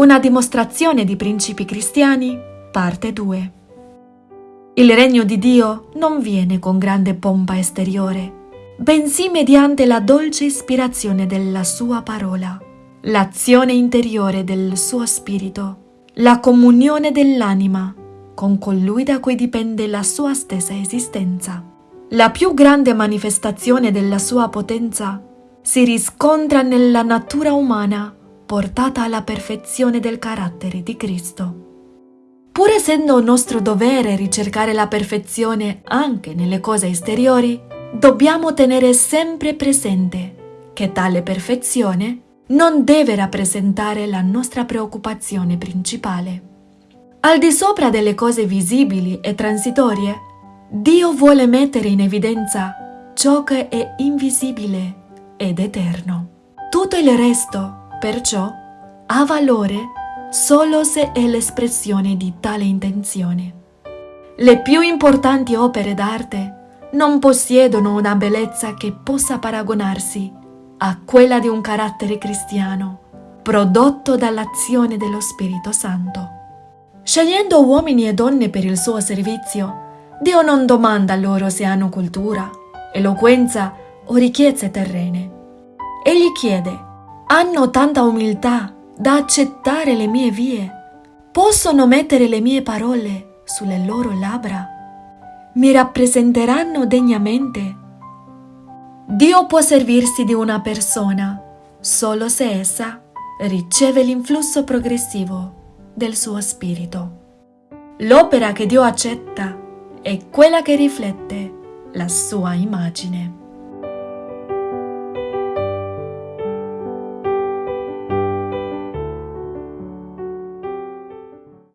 Una dimostrazione di principi cristiani, parte 2. Il regno di Dio non viene con grande pompa esteriore, bensì mediante la dolce ispirazione della sua parola, l'azione interiore del suo spirito, la comunione dell'anima con colui da cui dipende la sua stessa esistenza. La più grande manifestazione della sua potenza si riscontra nella natura umana portata alla perfezione del carattere di Cristo. Pur essendo nostro dovere ricercare la perfezione anche nelle cose esteriori, dobbiamo tenere sempre presente che tale perfezione non deve rappresentare la nostra preoccupazione principale. Al di sopra delle cose visibili e transitorie, Dio vuole mettere in evidenza ciò che è invisibile ed eterno. Tutto il resto Perciò ha valore solo se è l'espressione di tale intenzione. Le più importanti opere d'arte non possiedono una bellezza che possa paragonarsi a quella di un carattere cristiano, prodotto dall'azione dello Spirito Santo. Scegliendo uomini e donne per il suo servizio, Dio non domanda loro se hanno cultura, eloquenza o ricchezze terrene. Egli chiede hanno tanta umiltà da accettare le mie vie. Possono mettere le mie parole sulle loro labbra. Mi rappresenteranno degnamente. Dio può servirsi di una persona solo se essa riceve l'influsso progressivo del suo spirito. L'opera che Dio accetta è quella che riflette la sua immagine.